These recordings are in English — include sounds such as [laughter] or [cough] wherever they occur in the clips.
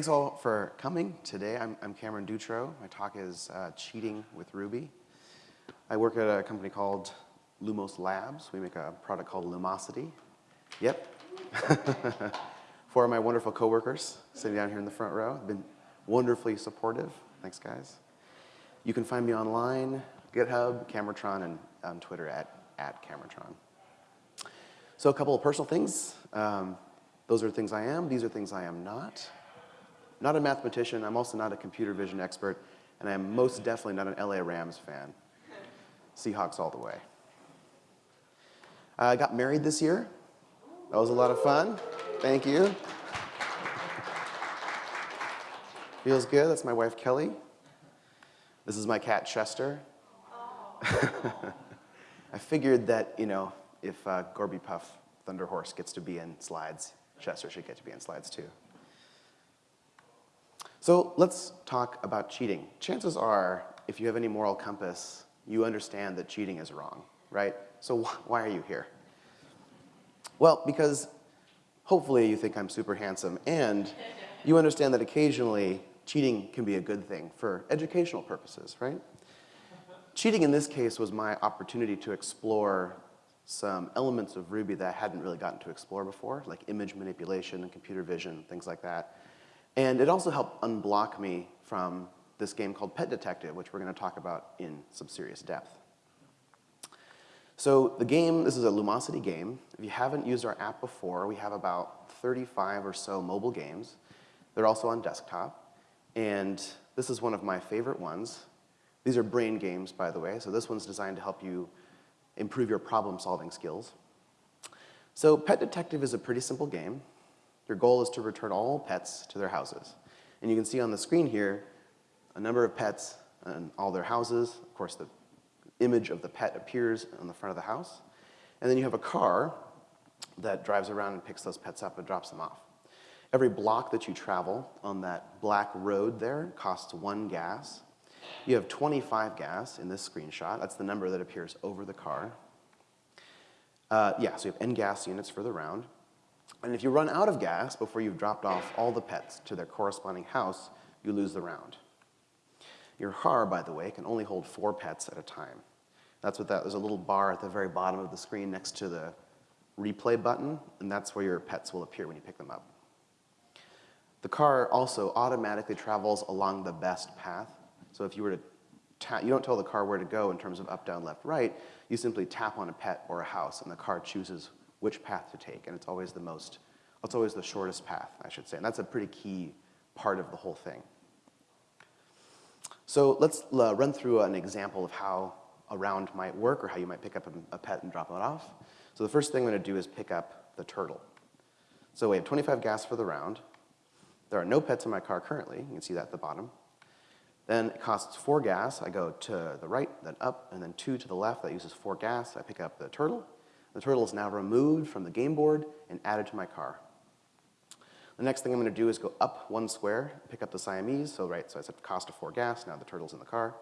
Thanks all for coming today. I'm, I'm Cameron Dutro. My talk is uh, Cheating with Ruby. I work at a company called Lumos Labs. We make a product called Lumosity. Yep. [laughs] Four of my wonderful coworkers sitting down here in the front row have been wonderfully supportive. Thanks, guys. You can find me online, GitHub, camertron, and on Twitter at, at camertron. So a couple of personal things. Um, those are things I am. These are things I am not not a mathematician. I'm also not a computer vision expert. And I am most definitely not an LA Rams fan. Seahawks all the way. I got married this year. That was a lot of fun. Thank you. Feels good. That's my wife, Kelly. This is my cat, Chester. [laughs] I figured that, you know, if uh, Gorby Puff Thunder Horse gets to be in slides, Chester should get to be in slides too. So let's talk about cheating. Chances are, if you have any moral compass, you understand that cheating is wrong, right? So wh why are you here? Well, because hopefully you think I'm super handsome and you understand that occasionally cheating can be a good thing for educational purposes, right? Cheating in this case was my opportunity to explore some elements of Ruby that I hadn't really gotten to explore before, like image manipulation and computer vision, things like that. And it also helped unblock me from this game called Pet Detective, which we're going to talk about in some serious depth. So the game, this is a Lumosity game. If you haven't used our app before, we have about 35 or so mobile games. They're also on desktop. And this is one of my favorite ones. These are brain games, by the way. So this one's designed to help you improve your problem-solving skills. So Pet Detective is a pretty simple game. Your goal is to return all pets to their houses. And you can see on the screen here a number of pets and all their houses. Of course, the image of the pet appears on the front of the house. And then you have a car that drives around and picks those pets up and drops them off. Every block that you travel on that black road there costs one gas. You have 25 gas in this screenshot. That's the number that appears over the car. Uh, yeah, so you have N gas units for the round. And if you run out of gas before you've dropped off all the pets to their corresponding house, you lose the round. Your car, by the way, can only hold four pets at a time. That's what that, there's a little bar at the very bottom of the screen next to the replay button, and that's where your pets will appear when you pick them up. The car also automatically travels along the best path. So if you were to tap, you don't tell the car where to go in terms of up, down, left, right, you simply tap on a pet or a house and the car chooses which path to take, and it's always the most, it's always the shortest path, I should say, and that's a pretty key part of the whole thing. So let's uh, run through an example of how a round might work or how you might pick up a, a pet and drop it off. So the first thing I'm gonna do is pick up the turtle. So we have 25 gas for the round. There are no pets in my car currently, you can see that at the bottom. Then it costs four gas, I go to the right, then up, and then two to the left, that uses four gas, I pick up the turtle. The turtle is now removed from the game board and added to my car. The next thing I'm gonna do is go up one square, pick up the Siamese. So right, so I said cost of four gas, now the turtle's in the car.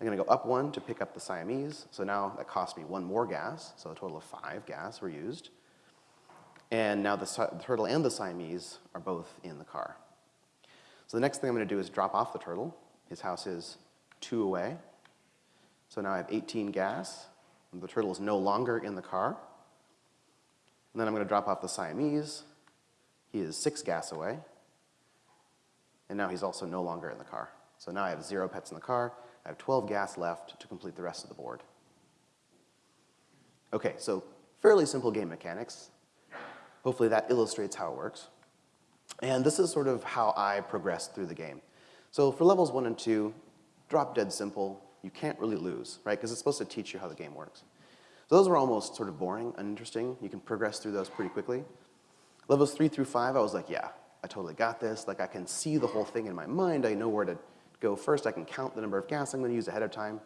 I'm gonna go up one to pick up the Siamese. So now that cost me one more gas, so a total of five gas were used. And now the, the turtle and the Siamese are both in the car. So the next thing I'm gonna do is drop off the turtle. His house is two away. So now I have 18 gas. The turtle is no longer in the car. And then I'm going to drop off the Siamese. He is six gas away. And now he's also no longer in the car. So now I have zero pets in the car. I have 12 gas left to complete the rest of the board. Okay, so fairly simple game mechanics. Hopefully that illustrates how it works. And this is sort of how I progressed through the game. So for levels one and two, drop dead simple. You can't really lose, right? Because it's supposed to teach you how the game works. Those were almost sort of boring, uninteresting. You can progress through those pretty quickly. Levels three through five, I was like, yeah, I totally got this. Like I can see the whole thing in my mind. I know where to go first. I can count the number of gas I'm gonna use ahead of time.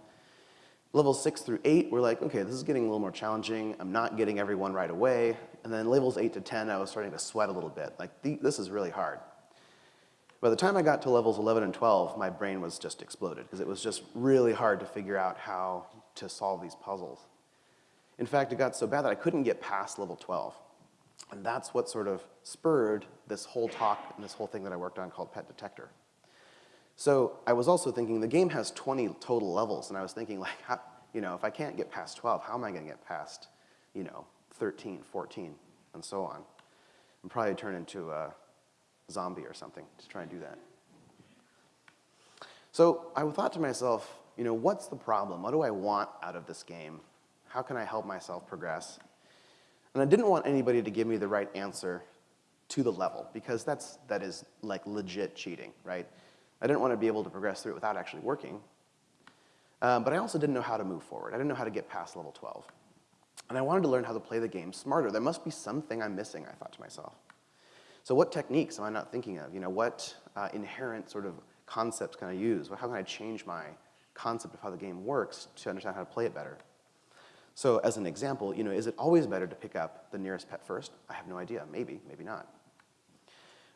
Levels six through eight, we're like, okay, this is getting a little more challenging. I'm not getting everyone right away. And then levels eight to 10, I was starting to sweat a little bit. Like this is really hard. By the time I got to levels 11 and 12, my brain was just exploded because it was just really hard to figure out how to solve these puzzles. In fact, it got so bad that I couldn't get past level 12. And that's what sort of spurred this whole talk and this whole thing that I worked on called Pet Detector. So I was also thinking the game has 20 total levels, and I was thinking like, how, you know, if I can't get past 12, how am I gonna get past, you know, 13, 14, and so on? And probably turn into a zombie or something to try and do that. So I thought to myself, you know, what's the problem? What do I want out of this game? How can I help myself progress? And I didn't want anybody to give me the right answer to the level because that's, that is like legit cheating, right? I didn't want to be able to progress through it without actually working. Um, but I also didn't know how to move forward. I didn't know how to get past level 12. And I wanted to learn how to play the game smarter. There must be something I'm missing, I thought to myself. So what techniques am I not thinking of? You know, what uh, inherent sort of concepts can I use? How can I change my concept of how the game works to understand how to play it better? So as an example, you know, is it always better to pick up the nearest pet first? I have no idea, maybe, maybe not.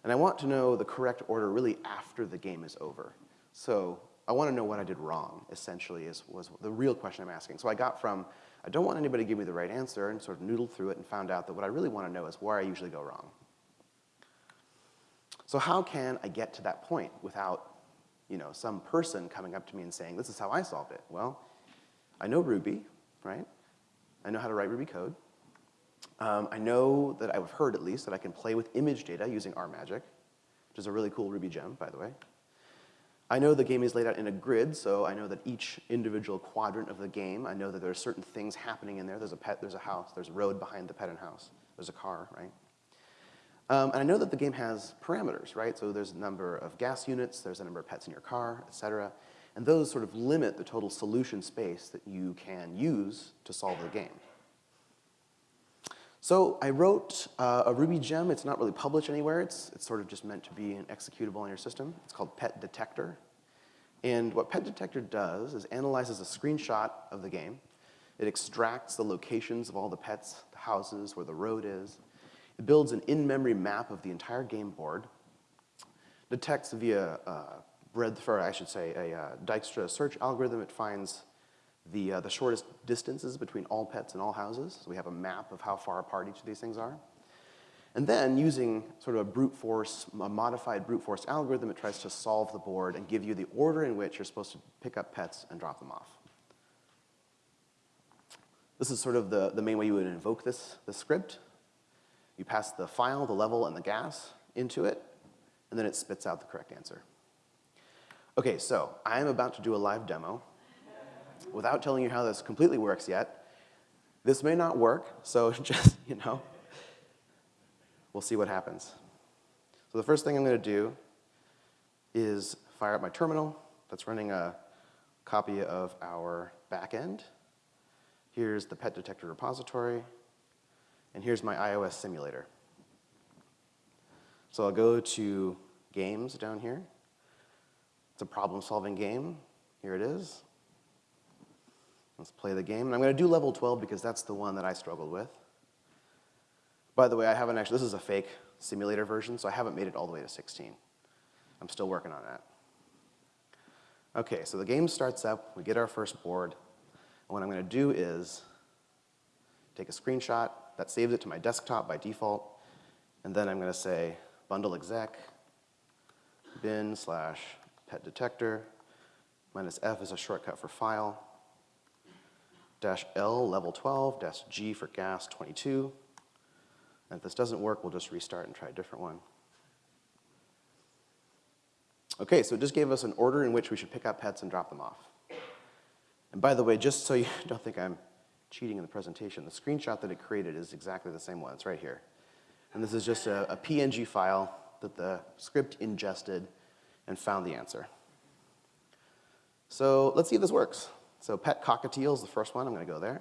And I want to know the correct order really after the game is over. So I want to know what I did wrong, essentially, is, was the real question I'm asking. So I got from, I don't want anybody to give me the right answer, and sort of noodled through it and found out that what I really want to know is where I usually go wrong. So how can I get to that point without you know, some person coming up to me and saying, this is how I solved it? Well, I know Ruby, right? I know how to write Ruby code. Um, I know that I've heard at least that I can play with image data using RMagick, which is a really cool Ruby gem, by the way. I know the game is laid out in a grid, so I know that each individual quadrant of the game, I know that there are certain things happening in there. There's a pet, there's a house, there's a road behind the pet and house, there's a car, right? Um, and I know that the game has parameters, right? So there's a number of gas units, there's a number of pets in your car, et cetera. And those sort of limit the total solution space that you can use to solve the game. So I wrote uh, a Ruby gem. It's not really published anywhere. It's, it's sort of just meant to be an executable on your system. It's called Pet Detector. And what Pet Detector does is analyzes a screenshot of the game. It extracts the locations of all the pets, the houses, where the road is. It builds an in-memory map of the entire game board, detects via uh, breadth, or I should say, a uh, Dijkstra search algorithm. It finds the, uh, the shortest distances between all pets and all houses. So we have a map of how far apart each of these things are. And then using sort of a brute force, a modified brute force algorithm, it tries to solve the board and give you the order in which you're supposed to pick up pets and drop them off. This is sort of the, the main way you would invoke this, this script. You pass the file, the level, and the gas into it, and then it spits out the correct answer. Okay, so I'm about to do a live demo. Without telling you how this completely works yet, this may not work, so [laughs] just, you know, we'll see what happens. So the first thing I'm gonna do is fire up my terminal that's running a copy of our backend. Here's the pet detector repository, and here's my iOS simulator. So I'll go to games down here. It's a problem-solving game. Here it is. Let's play the game. And I'm going to do level 12 because that's the one that I struggled with. By the way, I haven't actually, this is a fake simulator version, so I haven't made it all the way to 16. I'm still working on that. Okay, so the game starts up, we get our first board, and what I'm going to do is take a screenshot, that saves it to my desktop by default, and then I'm going to say bundle exec bin slash pet detector, minus F is a shortcut for file, dash L level 12, dash G for gas 22. And if this doesn't work, we'll just restart and try a different one. Okay, so it just gave us an order in which we should pick up pets and drop them off. And by the way, just so you [laughs] don't think I'm cheating in the presentation, the screenshot that it created is exactly the same one. It's right here. And this is just a, a PNG file that the script ingested and found the answer. So let's see if this works. So pet cockatiel is the first one. I'm going to go there.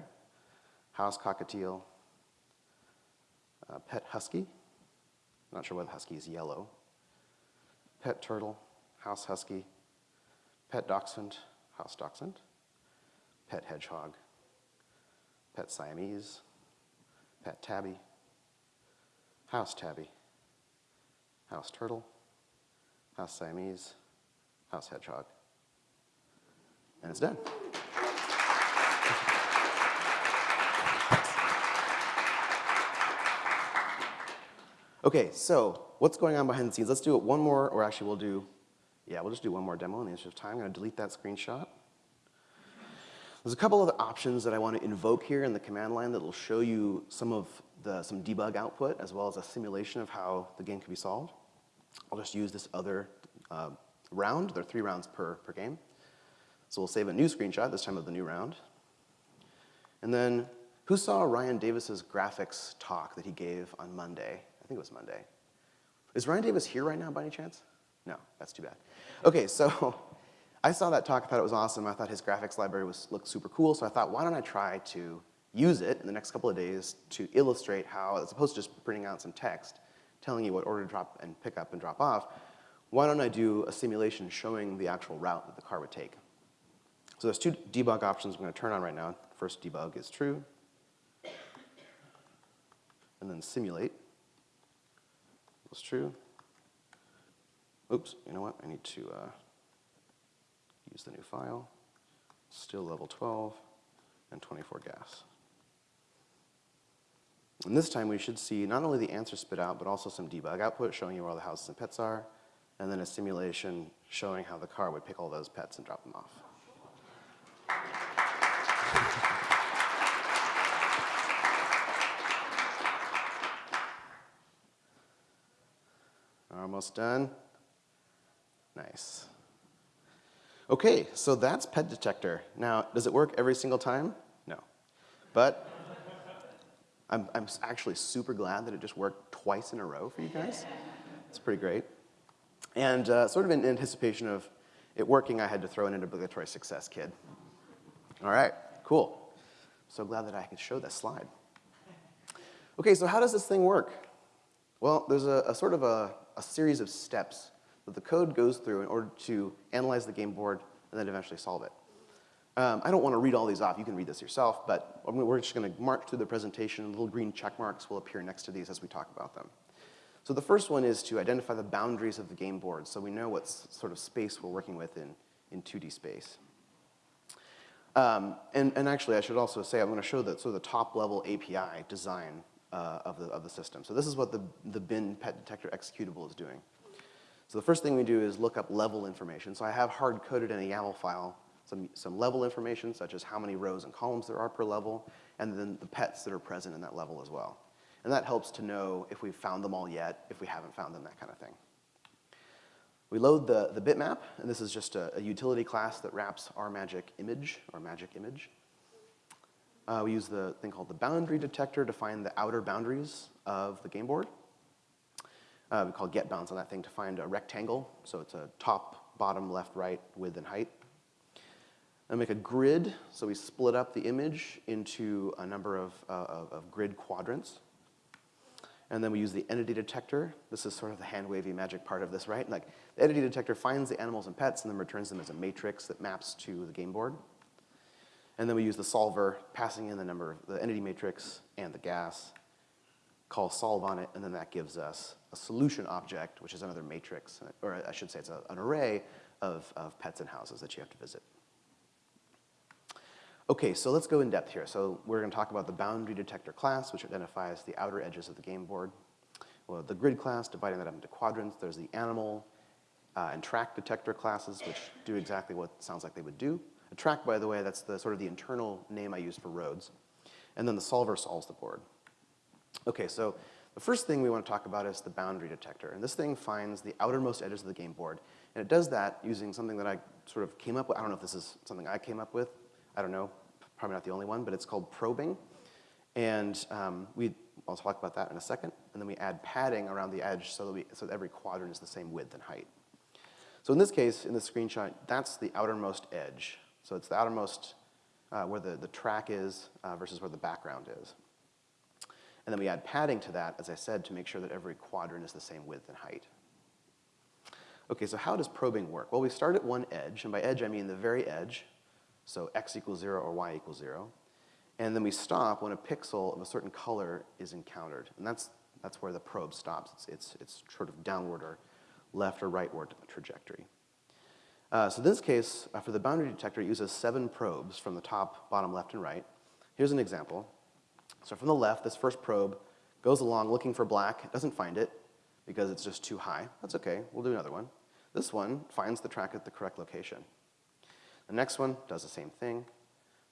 House cockatiel. Uh, pet husky. Not sure why the husky is yellow. Pet turtle. House husky. Pet dachshund. House dachshund. Pet hedgehog. Pet Siamese. Pet tabby. House tabby. House turtle. House Siamese. House hedgehog. And it's done. Okay, so what's going on behind the scenes? Let's do it one more, or actually we'll do, yeah, we'll just do one more demo in the interest of time. I'm gonna delete that screenshot. There's a couple other options that I want to invoke here in the command line that will show you some of the, some debug output as well as a simulation of how the game can be solved. I'll just use this other uh, round. There are three rounds per, per game. So we'll save a new screenshot, this time of the new round. And then, who saw Ryan Davis's graphics talk that he gave on Monday? I think it was Monday. Is Ryan Davis here right now by any chance? No, that's too bad. Okay, so [laughs] I saw that talk, I thought it was awesome. I thought his graphics library was, looked super cool, so I thought, why don't I try to use it in the next couple of days to illustrate how, as opposed to just printing out some text, telling you what order to drop and pick up and drop off, why don't I do a simulation showing the actual route that the car would take? So there's two debug options I'm going to turn on right now. First debug is true. And then simulate was true. Oops, you know what? I need to uh, use the new file. Still level 12 and 24 gas. And this time we should see not only the answer spit out, but also some debug output showing you where all the houses and pets are, and then a simulation showing how the car would pick all those pets and drop them off. Almost done. Nice. Okay, so that's pet detector. Now, does it work every single time? No. But I'm, I'm actually super glad that it just worked twice in a row for you guys. It's pretty great. And uh, sort of in anticipation of it working, I had to throw in an obligatory success kid. All right, cool. So glad that I could show this slide. Okay, so how does this thing work? Well, there's a, a sort of a, a series of steps that the code goes through in order to analyze the game board and then eventually solve it. Um, I don't want to read all these off. You can read this yourself, but we're just going to march through the presentation. Little green check marks will appear next to these as we talk about them. So the first one is to identify the boundaries of the game board so we know what sort of space we're working with in, in 2D space. Um, and, and, actually, I should also say, I'm going to show the, sort of the top level API design uh, of, the, of the system. So this is what the, the bin pet detector executable is doing. So the first thing we do is look up level information. So I have hard-coded in a YAML file some, some level information, such as how many rows and columns there are per level, and then the pets that are present in that level as well. And that helps to know if we've found them all yet, if we haven't found them, that kind of thing. We load the, the bitmap, and this is just a, a utility class that wraps RMagick image, or magic image. Uh, we use the thing called the boundary detector to find the outer boundaries of the game board. Uh, we call get bounds on that thing to find a rectangle. So it's a top, bottom, left, right, width, and height. And make a grid, so we split up the image into a number of, uh, of, of grid quadrants. And then we use the entity detector. This is sort of the hand-wavy magic part of this, right? Like, the entity detector finds the animals and pets and then returns them as a matrix that maps to the game board. And then we use the solver, passing in the number, of the entity matrix and the gas, call solve on it, and then that gives us a solution object, which is another matrix, or I should say it's a, an array of, of pets and houses that you have to visit. Okay, so let's go in depth here. So we're gonna talk about the boundary detector class, which identifies the outer edges of the game board. Well, the grid class, dividing that up into quadrants. There's the animal uh, and track detector classes, which do exactly what sounds like they would do. A track, by the way, that's the sort of the internal name I use for roads. And then the solver solves the board. Okay, so the first thing we want to talk about is the boundary detector. And this thing finds the outermost edges of the game board. And it does that using something that I sort of came up with. I don't know if this is something I came up with. I don't know probably not the only one, but it's called probing. And um, we, I'll talk about that in a second. And then we add padding around the edge so that, we, so that every quadrant is the same width and height. So in this case, in this screenshot, that's the outermost edge. So it's the outermost uh, where the, the track is uh, versus where the background is. And then we add padding to that, as I said, to make sure that every quadrant is the same width and height. Okay, so how does probing work? Well, we start at one edge, and by edge I mean the very edge, so x equals zero or y equals zero. And then we stop when a pixel of a certain color is encountered. And that's, that's where the probe stops. It's, it's, it's sort of downward or left or rightward trajectory. Uh, so in this case, uh, for the boundary detector, it uses seven probes from the top, bottom, left, and right. Here's an example. So from the left, this first probe goes along looking for black, doesn't find it because it's just too high. That's okay, we'll do another one. This one finds the track at the correct location. The next one does the same thing.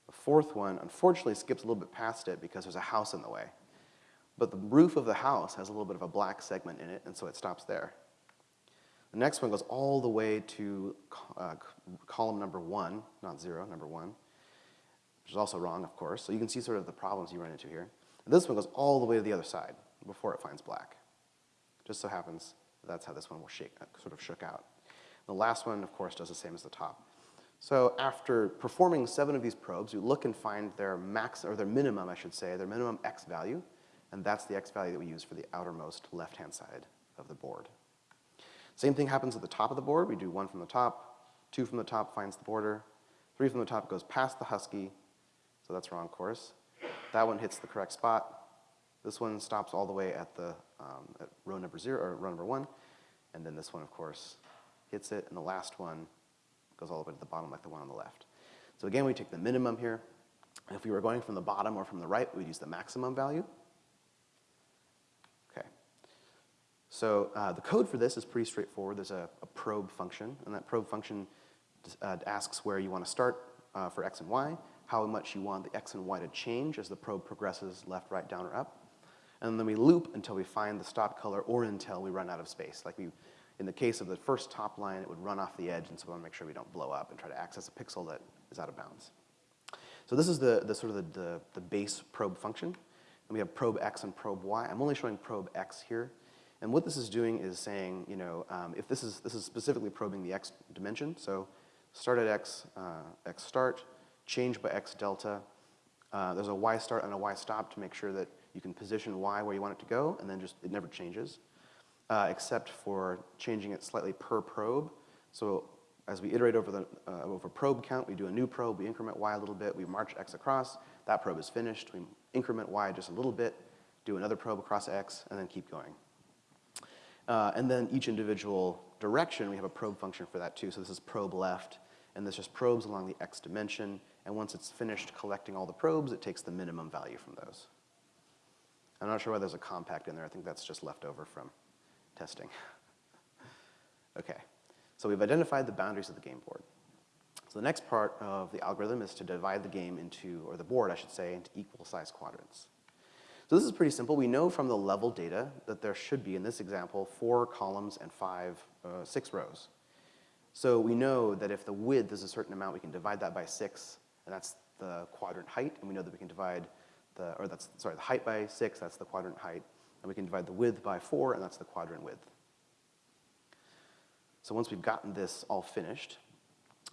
The fourth one, unfortunately, skips a little bit past it because there's a house in the way. But the roof of the house has a little bit of a black segment in it, and so it stops there. The next one goes all the way to uh, column number one, not zero, number one, which is also wrong, of course. So you can see sort of the problems you run into here. And this one goes all the way to the other side before it finds black. Just so happens that's how this one will shake, uh, sort of shook out. The last one, of course, does the same as the top. So after performing seven of these probes, you look and find their max, or their minimum, I should say, their minimum x value, and that's the x value that we use for the outermost left-hand side of the board. Same thing happens at the top of the board. We do one from the top, two from the top finds the border, three from the top goes past the husky, so that's wrong course. That one hits the correct spot. This one stops all the way at the um, at row number zero, or row number one, and then this one, of course, hits it, and the last one goes all the way to the bottom like the one on the left. So again, we take the minimum here. If we were going from the bottom or from the right, we'd use the maximum value. Okay. So uh, the code for this is pretty straightforward. There's a, a probe function, and that probe function uh, asks where you want to start uh, for x and y, how much you want the x and y to change as the probe progresses left, right, down, or up. And then we loop until we find the stop color or until we run out of space. Like we, in the case of the first top line, it would run off the edge, and so we want to make sure we don't blow up and try to access a pixel that is out of bounds. So this is the, the sort of the, the, the base probe function. And we have probe x and probe y. I'm only showing probe x here. And what this is doing is saying, you know, um, if this is, this is specifically probing the x dimension, so start at x, uh, x start, change by x delta. Uh, there's a y start and a y stop to make sure that you can position y where you want it to go, and then just, it never changes, uh, except for changing it slightly per probe. So as we iterate over the uh, over probe count, we do a new probe, we increment y a little bit, we march x across, that probe is finished, we increment y just a little bit, do another probe across x, and then keep going. Uh, and then each individual direction, we have a probe function for that too. So this is probe left, and this just probes along the x dimension, and once it's finished collecting all the probes, it takes the minimum value from those. I'm not sure why there's a compact in there. I think that's just left over from testing. okay, so we've identified the boundaries of the game board. So the next part of the algorithm is to divide the game into, or the board I should say, into equal size quadrants. So this is pretty simple. We know from the level data that there should be, in this example, four columns and five, uh, six rows. So we know that if the width is a certain amount, we can divide that by six, and that's the quadrant height, and we know that we can divide the, or that's, sorry, the height by six, that's the quadrant height. And we can divide the width by four, and that's the quadrant width. So once we've gotten this all finished,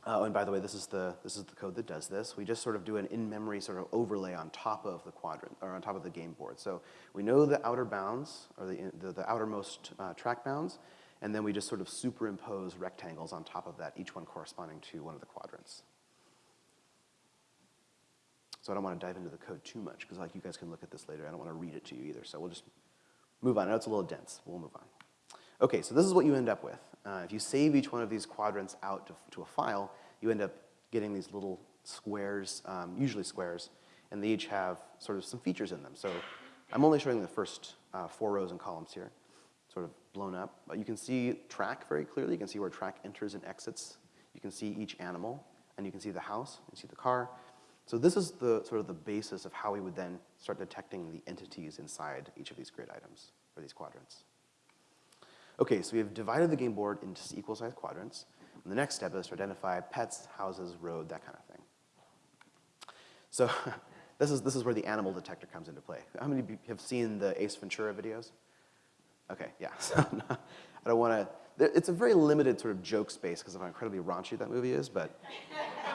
uh, and by the way, this is, the, this is the code that does this. We just sort of do an in-memory sort of overlay on top of the quadrant, or on top of the game board. So we know the outer bounds, or the, the, the outermost uh, track bounds, and then we just sort of superimpose rectangles on top of that, each one corresponding to one of the quadrants. So I don't want to dive into the code too much because like you guys can look at this later. I don't want to read it to you either. So we'll just move on. I know it's a little dense. We'll move on. Okay, so this is what you end up with. Uh, if you save each one of these quadrants out to, to, a file, you end up getting these little squares, um, usually squares, and they each have sort of some features in them. So I'm only showing the first uh, four rows and columns here, sort of blown up. But you can see track very clearly. You can see where track enters and exits. You can see each animal, and you can see the house, you see the car, so this is the sort of the basis of how we would then start detecting the entities inside each of these grid items, or these quadrants. Okay, so we have divided the game board into equal sized quadrants. And the next step is to identify pets, houses, road, that kind of thing. So [laughs] this is, this is where the animal detector comes into play. How many of you have seen the Ace Ventura videos? Okay, yeah. [laughs] So I don't want to, it's a very limited sort of joke space because of how incredibly raunchy that movie is, but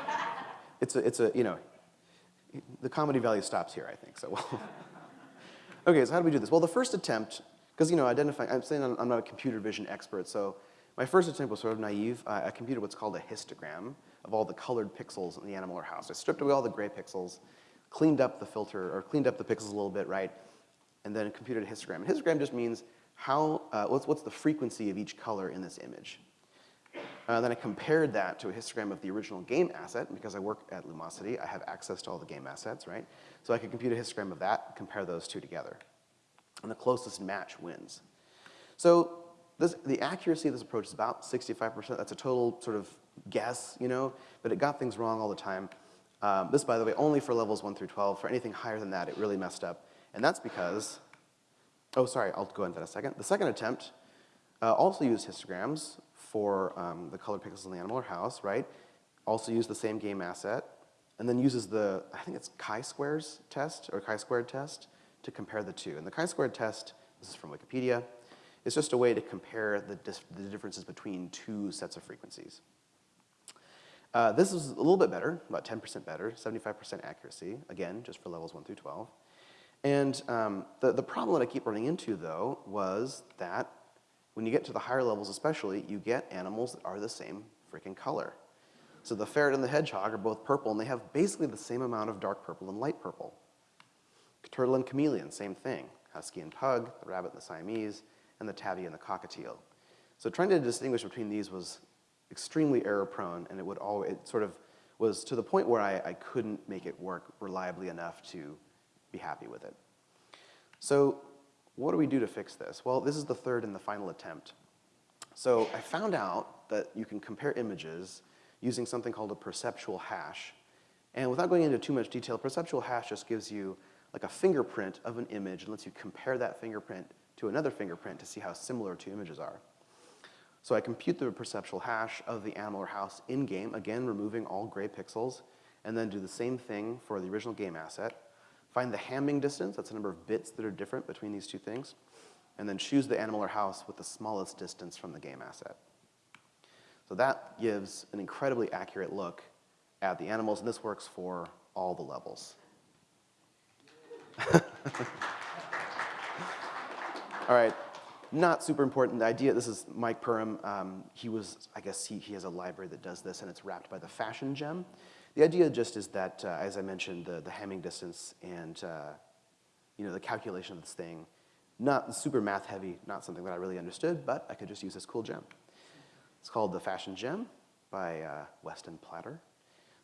[laughs] it's a, it's a, you know, the comedy value stops here, I think. So, [laughs] okay, so how do we do this? Well, the first attempt, because you know, identifying, I'm saying I'm, not a computer vision expert, so my first attempt was sort of naive. Uh, I computed what's called a histogram of all the colored pixels in the animal or house. I stripped away all the gray pixels, cleaned up the filter, or cleaned up the pixels a little bit, right? And then computed a histogram. And histogram just means how, uh, what's, what's the frequency of each color in this image. Uh, then I compared that to a histogram of the original game asset. Because I work at Lumosity, I have access to all the game assets, right? So I could compute a histogram of that, compare those two together. and the closest match wins. So this, the accuracy of this approach is about 65%. That's a total sort of guess, you know, but it got things wrong all the time. Um, this, by the way, only for levels 1 through 12. For anything higher than that, it really messed up. And that's because, oh, sorry, I'll go into that a second. The second attempt uh, also used histograms for um, the color pixels in the animal or house, right? Also used the same game asset, and then uses the, I think it's chi-squares test, or chi-squared test, to compare the two. And the chi-squared test, this is from Wikipedia, is just a way to compare the, the differences between two sets of frequencies. Uh, this is a little bit better, about 10% better, 75% accuracy, again, just for levels 1 through 12. And um, the, the problem that I keep running into, though, was that when you get to the higher levels especially, you get animals that are the same freaking color. So the ferret and the hedgehog are both purple, and they have basically the same amount of dark purple and light purple. Turtle and chameleon, same thing. Husky and pug, the rabbit and the Siamese, and the tabby and the cockatiel. So trying to distinguish between these was extremely error prone, and it would always, it sort of was to the point where I, I couldn't make it work reliably enough to be happy with it. So what do we do to fix this? Well, this is the third and the final attempt. So I found out that you can compare images using something called a perceptual hash. And without going into too much detail, perceptual hash just gives you like a fingerprint of an image and lets you compare that fingerprint to another fingerprint to see how similar two images are. So I compute the perceptual hash of the animal or house in-game, again removing all gray pixels, and then do the same thing for the original game asset. Find the Hamming distance, that's the number of bits that are different between these two things, and then choose the animal or house with the smallest distance from the game asset. So that gives an incredibly accurate look at the animals, and this works for all the levels. [laughs] all right, not super important. The idea, this is Mike Perham. Um, he was, I guess he, he has a library that does this and it's wrapped by the phashion gem. The idea just is that, uh, as I mentioned, the, the Hamming distance and uh, you know, the calculation of this thing, not super math heavy, not something that I really understood, but I could just use this cool gem. It's called the Phashion Gem by uh, Weston Platter.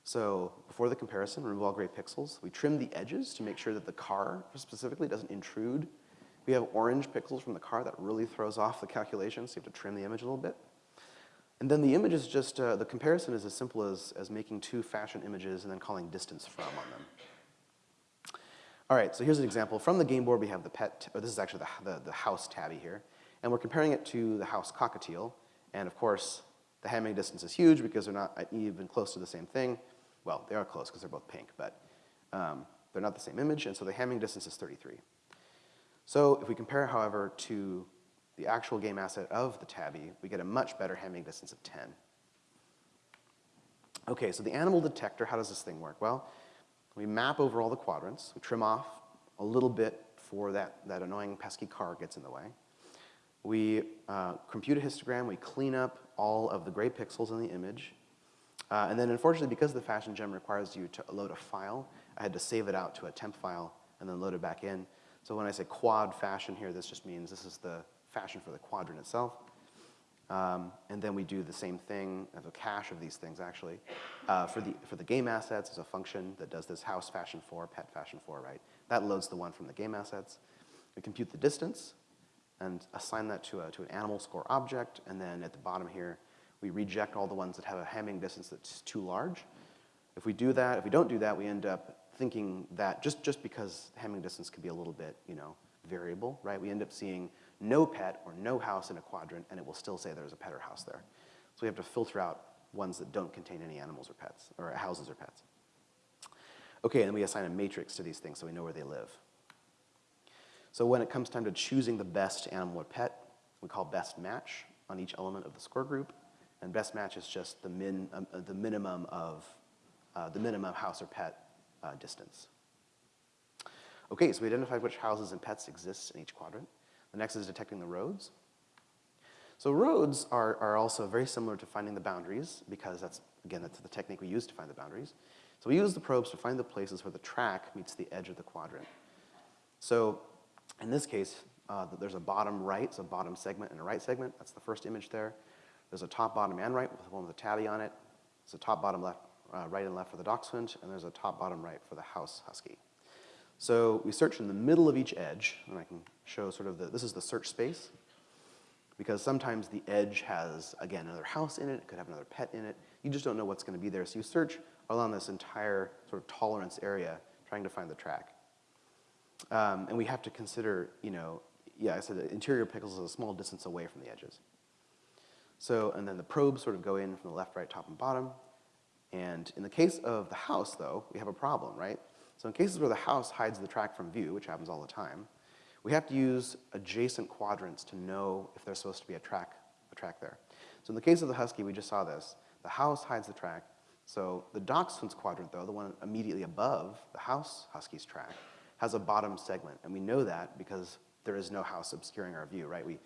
So before the comparison, remove all gray pixels. We trim the edges to make sure that the car specifically doesn't intrude we have orange pixels from the car that really throws off the calculation, so you have to trim the image a little bit. And then the image is just, uh, the comparison is as simple as, as making two phashion images and then calling distance from on them. All right, so here's an example. From the game board, we have the pet, or this is actually the, the, the house tabby here, and we're comparing it to the house cockatiel. And of course, the Hamming distance is huge because they're not even close to the same thing. Well, they are close because they're both pink, but um, they're not the same image, and so the Hamming distance is 33. So if we compare, however, to the actual game asset of the tabby, we get a much better Hamming distance of 10. Okay, so the animal detector, how does this thing work? Well, we map over all the quadrants, we trim off a little bit for that, that annoying pesky car gets in the way. We uh, compute a histogram, we clean up all of the gray pixels in the image, uh, and then unfortunately, because the phashion gem requires you to load a file, I had to save it out to a temp file and then load it back in. So when I say quad fashion here, this just means this is the fashion for the quadrant itself. Um, and then we do the same thing, as a cache of these things actually. Uh, for, the, for the game assets, there's a function that does this house fashion for, pet fashion for, right? That loads the one from the game assets. We compute the distance and assign that to, a, to an animal score object. And then at the bottom here, we reject all the ones that have a Hamming distance that's too large. If we do that, if we don't do that, we end up thinking that just, just because Hamming distance can be a little bit, you know, variable, right? We end up seeing no pet or no house in a quadrant, and it will still say there's a pet or house there. So we have to filter out ones that don't contain any animals or pets, or houses or pets. Okay, and we assign a matrix to these things so we know where they live. So when it comes time to choosing the best animal or pet, we call best match on each element of the score group, and best match is just the, min, uh, the minimum of uh, the minimum house or pet uh, distance. Okay, so we identified which houses and pets exist in each quadrant. The next is detecting the roads. So roads are, are also very similar to finding the boundaries because that's, again, that's the technique we use to find the boundaries. So we use the probes to find the places where the track meets the edge of the quadrant. So in this case, uh, there's a bottom right, so bottom segment and a right segment. That's the first image there. There's a top, bottom, and right with one with a tabby on it. There's a top, bottom, left, uh, right and left for the dachshund, and there's a top, bottom, right for the house husky. So we search in the middle of each edge, and I can show sort of the, this is the search space, because sometimes the edge has, again, another house in it, it could have another pet in it. You just don't know what's gonna be there. So you search along this entire sort of tolerance area, trying to find the track. Um, and we have to consider, you know, yeah, I said the interior pixels is a small distance away from the edges. So, and then the probes sort of go in from the left, right, top, and bottom. And in the case of the house, though, we have a problem, right? So in cases where the house hides the track from view, which happens all the time, we have to use adjacent quadrants to know if there's supposed to be a track, a track there. So in the case of the Husky, we just saw this. The house hides the track. So the Dachshund's quadrant, though, the one immediately above the house Husky's track, has a bottom segment. And we know that because there is no house obscuring our view, right? We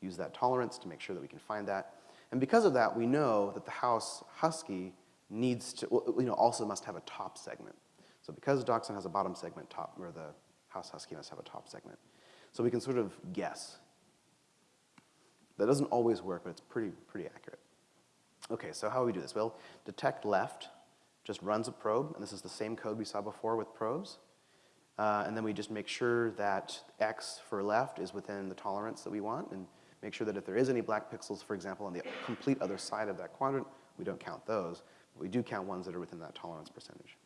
use that tolerance to make sure that we can find that. And because of that, we know that the house Husky needs to, you know, also must have a top segment. So because Dachshund has a bottom segment top, where the house Husky have a top segment. So we can sort of guess. That doesn't always work, but it's pretty, pretty accurate. Okay, so how do we do this? Well, detect left just runs a probe, and this is the same code we saw before with probes. Uh, and then we just make sure that X for left is within the tolerance that we want, and make sure that if there is any black pixels, for example, on the complete other side of that quadrant, we don't count those. But we do count ones that are within that tolerance percentage.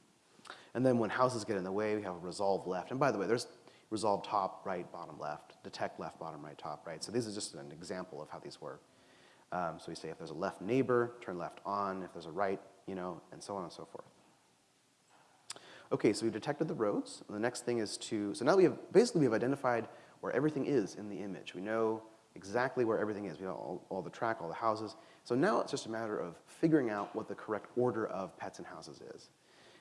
And then when houses get in the way, we have resolve left. And by the way, there's resolve top, right, bottom, left, detect left, bottom, right, top, right. So this is just an example of how these work. Um, so we say if there's a left neighbor, turn left on. If there's a right, you know, and so on and so forth. Okay, so we've detected the roads. The next thing is to, so now we have, basically we have identified where everything is in the image. We know exactly where everything is. We know all, all the track, all the houses. So now it's just a matter of figuring out what the correct order of pets and houses is.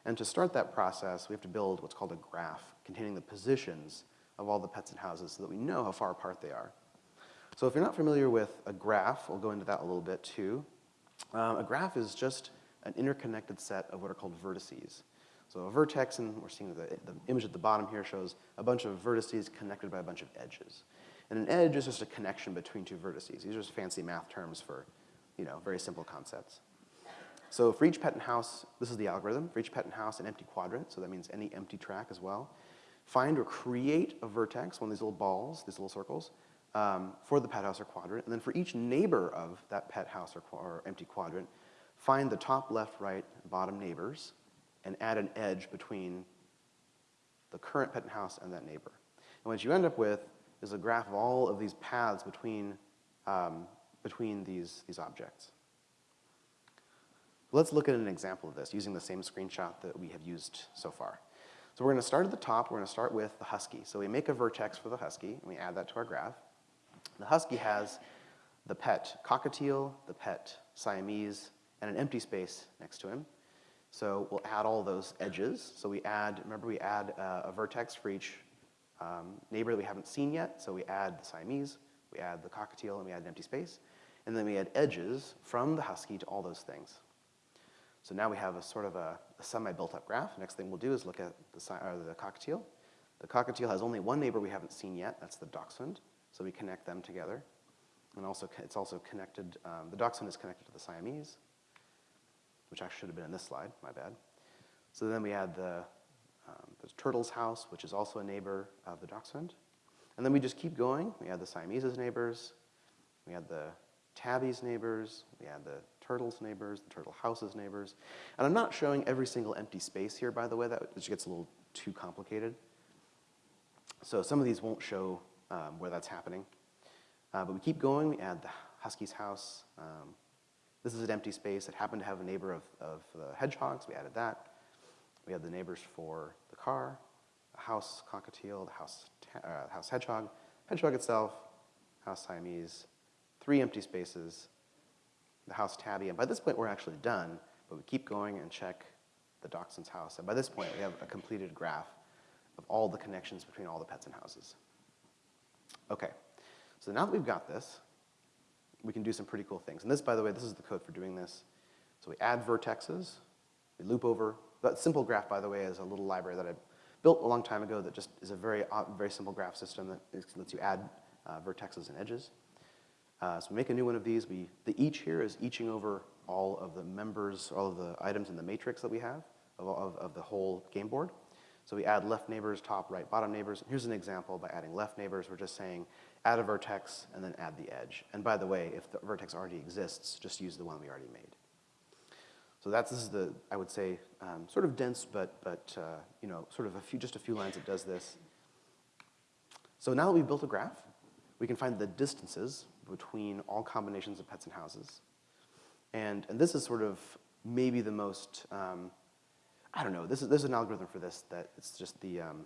And to start that process, we have to build what's called a graph containing the positions of all the pets and houses so that we know how far apart they are. So if you're not familiar with a graph, we'll go into that a little bit too. Um, a graph is just an interconnected set of what are called vertices. So a vertex, and we're seeing the, the image at the bottom here shows a bunch of vertices connected by a bunch of edges. And an edge is just a connection between two vertices. These are just fancy math terms for, you know, very simple concepts. So for each patent house, this is the algorithm. For each patent house, an empty quadrant, so that means any empty track as well. Find or create a vertex, one of these little balls, these little circles, um, for the pet house or quadrant. And then for each neighbor of that pet house or, or empty quadrant, find the top, left, right, bottom neighbors, and add an edge between the current pet house and that neighbor. And what you end up with is a graph of all of these paths between, um, between these, these objects. Let's look at an example of this using the same screenshot that we have used so far. So we're going to start at the top. We're to start with the husky. So we make a vertex for the husky, and we add that to our graph. The husky has the pet cockatiel, the pet Siamese, and an empty space next to him. So we'll add all those edges. So we add, remember we add uh, a vertex for each um, neighbor that we haven't seen yet. So we add the Siamese, we add the cockatiel, and we add an empty space. And then we add edges from the husky to all those things. So now we have a sort of a, a semi-built up graph. Next thing we'll do is look at the, uh, the cockatiel. The cockatiel has only one neighbor we haven't seen yet. That's the dachshund. So we connect them together. And also, it's also connected, um, the dachshund is connected to the Siamese which actually should have been in this slide, my bad. So then we had the, um, the turtle's house, which is also a neighbor of the dachshund. And then we just keep going. We had the Siamese's neighbors. We had the tabby's neighbors. We had the turtle's neighbors, the turtle house's neighbors. And I'm not showing every single empty space here, by the way. That just gets a little too complicated. So some of these won't show um, where that's happening. Uh, but we keep going. We add the husky's house, um, this is an empty space. It happened to have a neighbor of, of the hedgehogs. We added that. We had the neighbors for the car, the house cockatiel, the house, uh, house hedgehog, hedgehog itself, house Siamese, three empty spaces, the house tabby. And by this point, we're actually done, but we keep going and check the dachshund's house. And by this point, we have a completed graph of all the connections between all the pets and houses. Okay, so now that we've got this, we can do some pretty cool things. And this, by the way, this is the code for doing this. So we add vertexes, we loop over. That simple graph, by the way, is a little library that I built a long time ago that just is a very, uh, very simple graph system that lets you add uh, vertexes and edges. Uh, so we make a new one of these. We, the each here is eaching over all of the members, all of the items in the matrix that we have of, of, of the whole game board. So we add left neighbors, top, right, bottom neighbors. Here's an example by adding left neighbors. We're just saying add a vertex and then add the edge. And by the way, if the vertex already exists, just use the one we already made. So that's, this is the, I would say, um, sort of dense, but, but uh, you know, sort of a few, just a few lines that does this. So now that we've built a graph, we can find the distances between all combinations of pets and houses. And, and this is sort of maybe the most, um, I don't know, this is, there's an algorithm for this that it's just the um,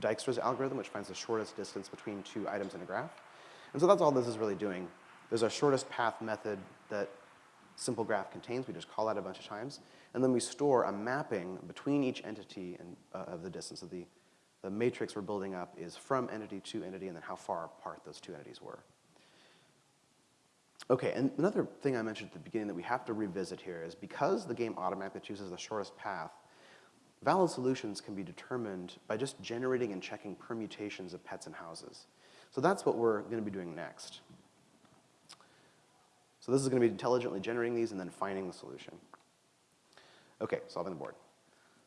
Dijkstra's algorithm, which finds the shortest distance between two items in a graph. And so that's all this is really doing. There's a shortest path method that simple graph contains. We just call that a bunch of times. And then we store a mapping between each entity and, uh, of the distance. So the, the matrix we're building up is from entity to entity and then how far apart those two entities were. Okay, and another thing I mentioned at the beginning that we have to revisit here is because the game automatically chooses the shortest path, valid solutions can be determined by just generating and checking permutations of pets and houses. So that's what we're going to be doing next. So this is going to be intelligently generating these and then finding the solution. Okay, solving the board.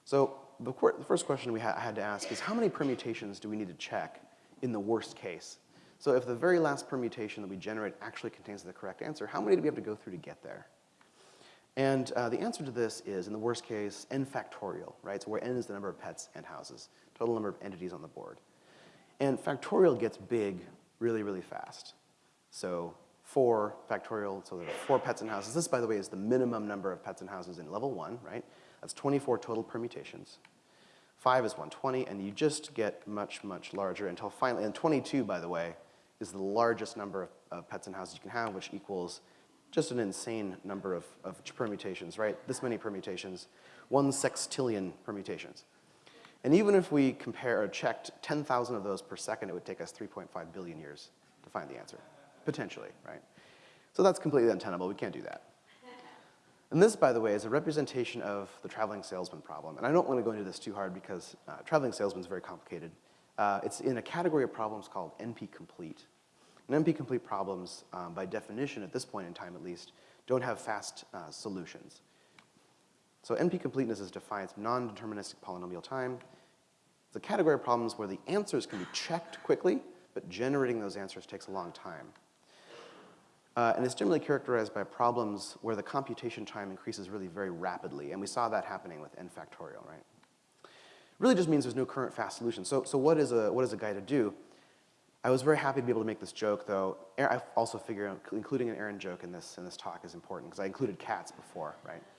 So the, the first question we ha had to ask is how many permutations do we need to check in the worst case? So if the very last permutation that we generate actually contains the correct answer, how many do we have to go through to get there? And uh, the answer to this is, in the worst case, n factorial, right? So where n is the number of pets and houses, total number of entities on the board. And factorial gets big really, really fast. So 4 factorial, so there are 4 pets and houses. This, by the way, is the minimum number of pets and houses in level 1, right? That's 24 total permutations. 5 is 120, and you just get much, much larger until finally, and 22, by the way, is the largest number of, pets and houses you can have, which equals just an insane number of, of permutations, right? This many permutations, one sextillion permutations. And even if we compare or checked 10,000 of those per second, it would take us 3.5 billion years to find the answer potentially, right? So that's completely untenable. We can't do that. And this, by the way, is a representation of the traveling salesman problem. And I don't want to go into this too hard because uh, traveling salesman is very complicated. Uh, it's in a category of problems called NP-complete. And NP-complete problems, um, by definition, at this point in time at least, don't have fast uh, solutions. So NP-completeness is defined as non-deterministic polynomial time. It's a category of problems where the answers can be checked quickly, but generating those answers takes a long time. Uh, and it's generally characterized by problems where the computation time increases really very rapidly, and we saw that happening with n factorial, right? Really just means there's no current fast solution. So, so what, is a, what is a guy to do? I was very happy to be able to make this joke, though. I also figure including an Aaron joke in this, in this talk is important, because I included cats before, right? [laughs]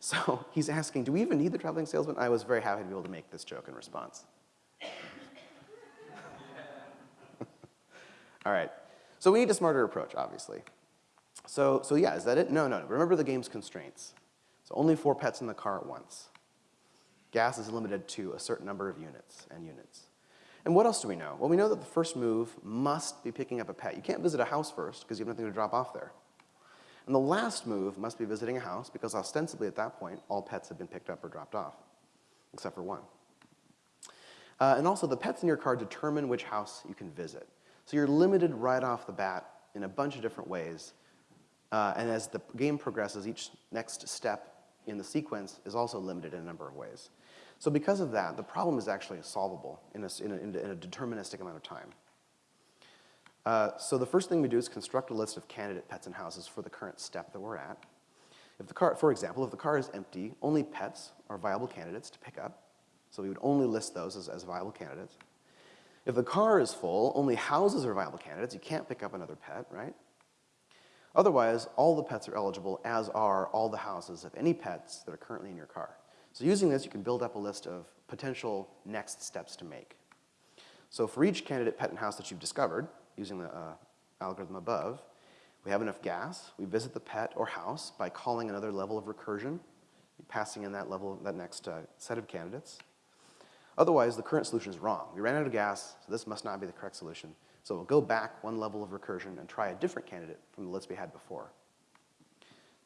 So he's asking, do we even need the traveling salesman? I was very happy to be able to make this joke in response. [laughs] All right, so we need a smarter approach, obviously. So, so yeah, is that it? No, no, no. Remember the game's constraints. So only four pets in the car at once. Gas is limited to a certain number of units and units. And what else do we know? Well, we know that the first move must be picking up a pet. You can't visit a house first because you have nothing to drop off there. And the last move must be visiting a house because ostensibly at that point, all pets have been picked up or dropped off, except for one. Uh, and also the pets in your car determine which house you can visit. So you're limited right off the bat in a bunch of different ways uh, and as the game progresses, each next step in the sequence is also limited in a number of ways. So because of that, the problem is actually solvable in a, in a, in a deterministic amount of time. Uh, so the first thing we do is construct a list of candidate pets and houses for the current step that we're at. If the car, for example, if the car is empty, only pets are viable candidates to pick up. So we would only list those as, as viable candidates. If the car is full, only houses are viable candidates. You can't pick up another pet, right? Otherwise, all the pets are eligible, as are all the houses of any pets that are currently in your car. So using this, you can build up a list of potential next steps to make. So for each candidate pet and house that you've discovered, using the uh, algorithm above, we have enough gas, we visit the pet or house by calling another level of recursion, passing in that level, that next uh, set of candidates. Otherwise, the current solution is wrong. We ran out of gas, so this must not be the correct solution. So we'll go back one level of recursion and try a different candidate from the list we had before.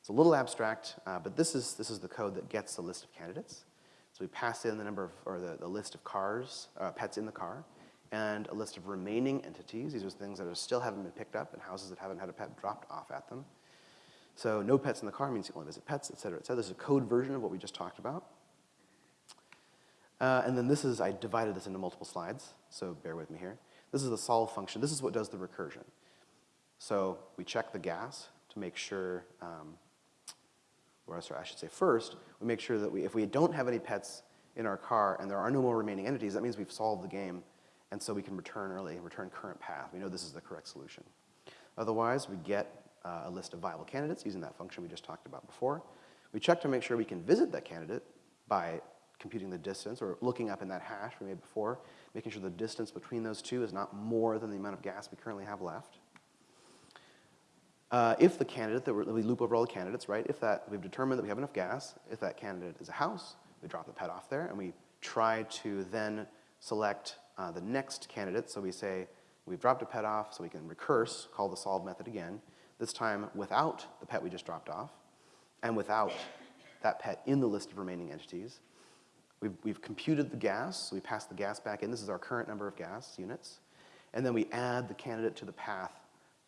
It's a little abstract, uh, but this is, this is the code that gets the list of candidates. So we pass in the number of, or the, the list of cars, uh, pets in the car, and a list of remaining entities. These are things that are still haven't been picked up and houses that haven't had a pet dropped off at them. So no pets in the car means you only visit pets, et cetera, et cetera. This is a code version of what we just talked about. Uh, and then this is, I divided this into multiple slides, so bear with me here. This is the solve function. This is what does the recursion. So we check the gas to make sure, um, or sorry, I should say first, we make sure that we, if we don't have any pets in our car and there are no more remaining entities, that means we've solved the game, and so we can return early, return current path. We know this is the correct solution. Otherwise, we get uh, a list of viable candidates using that function we just talked about before. We check to make sure we can visit that candidate by computing the distance or looking up in that hash we made before, making sure the distance between those two is not more than the amount of gas we currently have left. Uh, if the candidate, that we loop over all the candidates, right? If that, we've determined that we have enough gas, if that candidate is a house, we drop the pet off there and we try to then select uh, the next candidate. So we say, we've dropped a pet off, so we can recurse, call the solve method again, this time without the pet we just dropped off and without that pet in the list of remaining entities. We've, we've computed the gas, so we pass the gas back in. This is our current number of gas units. And then we add the candidate to the path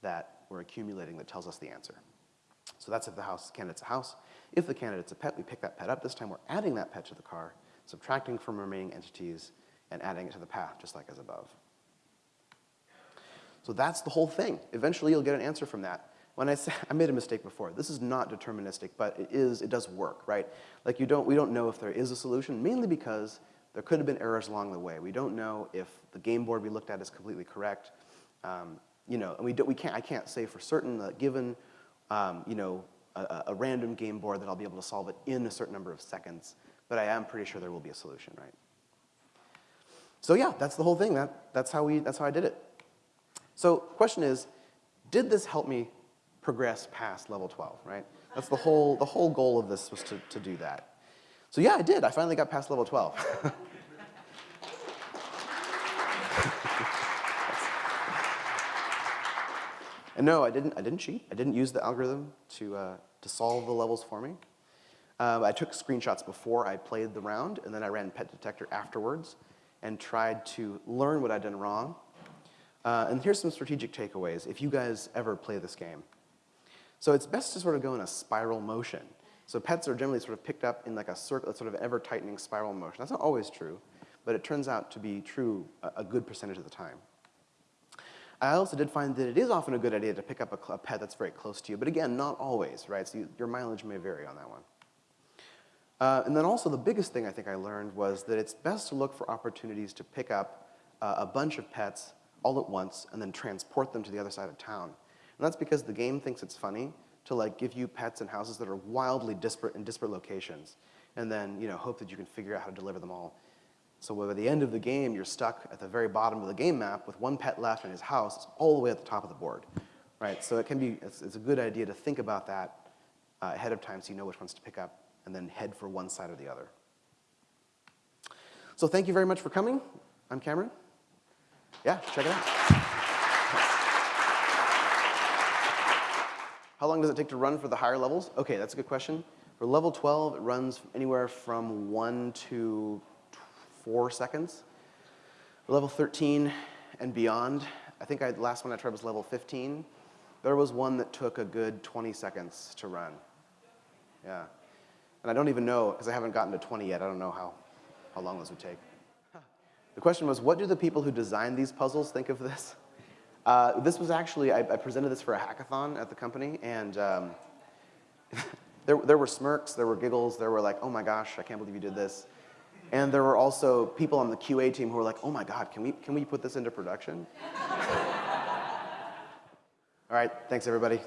that we're accumulating that tells us the answer. So that's if the house candidate's a house. If the candidate's a pet, we pick that pet up. This time we're adding that pet to the car, subtracting from remaining entities, and adding it to the path, just like as above. So that's the whole thing. Eventually you'll get an answer from that. When I say, [laughs] I made a mistake before. This is not deterministic, but it is, it does work, right? Like you don't, we don't know if there is a solution, mainly because there could have been errors along the way. We don't know if the game board we looked at is completely correct. Um, you know, and we, do, we can't, I can't say for certain that given, um, you know, a, a, random game board that I'll be able to solve it in a certain number of seconds, but I am pretty sure there will be a solution, right? So yeah, that's the whole thing. That, that's, how we, that's how I did it. So question is, did this help me progress past level 12, right? That's the whole, the whole goal of this was to, to do that. So yeah, I did. I finally got past level 12. [laughs] and no, I didn't, I didn't cheat. I didn't use the algorithm to, uh, to solve the levels for me. Um, I took screenshots before I played the round, and then I ran pet detector afterwards and tried to learn what I'd done wrong. Uh, and here's some strategic takeaways if you guys ever play this game. So it's best to sort of go in a spiral motion. So pets are generally sort of picked up in like a circle, sort of ever-tightening spiral motion. That's not always true, but it turns out to be true a, a, good percentage of the time. I also did find that it is often a good idea to pick up a, a pet that's very close to you, but again, not always, right? So you, your mileage may vary on that one. Uh, and then also the biggest thing I think I learned was that it's best to look for opportunities to pick up uh, a bunch of pets all at once and then transport them to the other side of town. And that's because the game thinks it's funny to like give you pets and houses that are wildly disparate in disparate locations and then you know hope that you can figure out how to deliver them all. So by the end of the game, you're stuck at the very bottom of the game map with one pet left in his house it's all the way at the top of the board, right? So it can be, it's, it's a good idea to think about that uh, ahead of time so you know which ones to pick up and then head for one side or the other. So thank you very much for coming. I'm Cameron. Yeah, check it out. How long does it take to run for the higher levels? Okay, that's a good question. For level 12, it runs anywhere from one to four seconds. Level 13 and beyond, I think I, the last one I tried was level 15. There was one that took a good 20 seconds to run. Yeah. And I don't even know, because I haven't gotten to 20 yet, I don't know how, how long those would take. The question was, what do the people who designed these puzzles think of this? Uh, this was actually, I, I, presented this for a hackathon at the company, and um, [laughs] there, there were smirks, there were giggles, there were like, oh my gosh, I can't believe you did this. And there were also people on the QA team who were like, oh my god, can we, can we put this into production? [laughs] All right, thanks everybody.